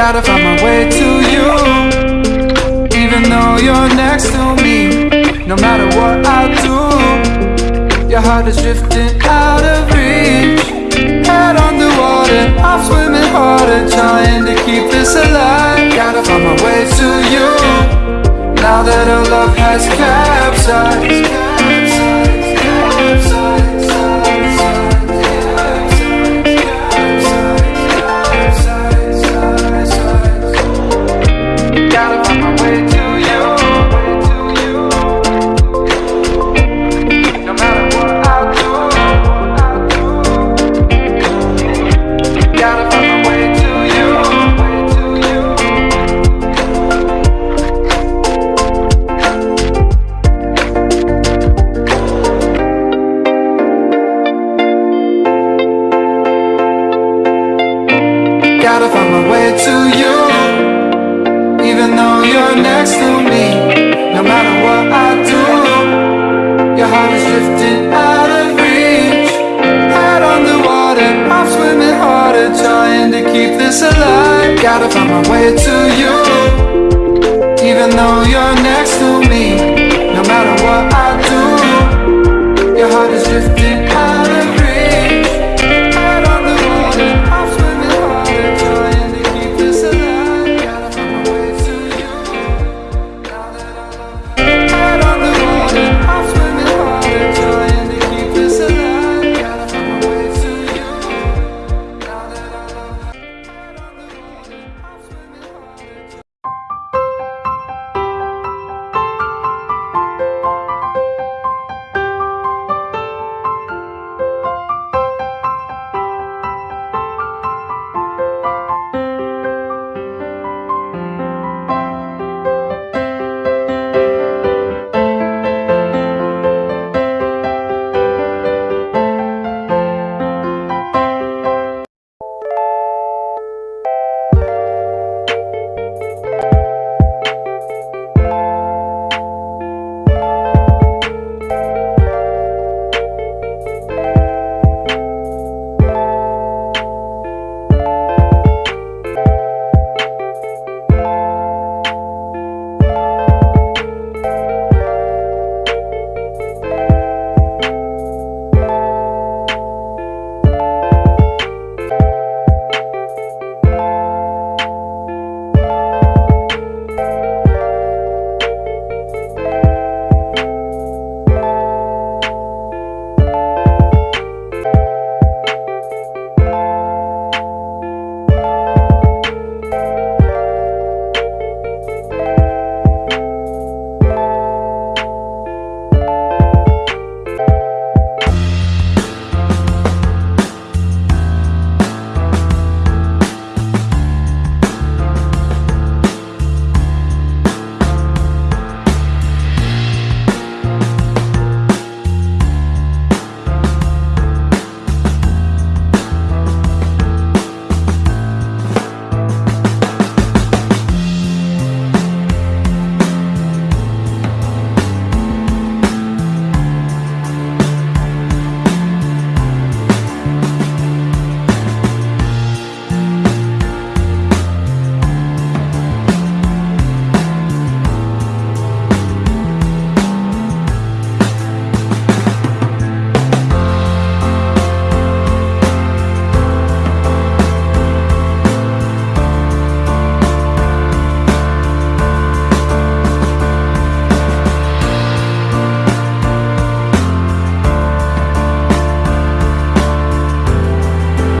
gotta find my way to you. Even though you're next to me No matter what I do Your heart is drifting out of reach. Head underwater I'm swimming harder Trying to keep this alive. Gotta find my way to you Now that our love has capsized. you're next to me No matter what I do. Your heart is drifting out of reach. Head underwater, I'm swimming harder Trying to keep this alive. Gotta find my way to you. Even though you're next to me No matter what I do Your heart is drifting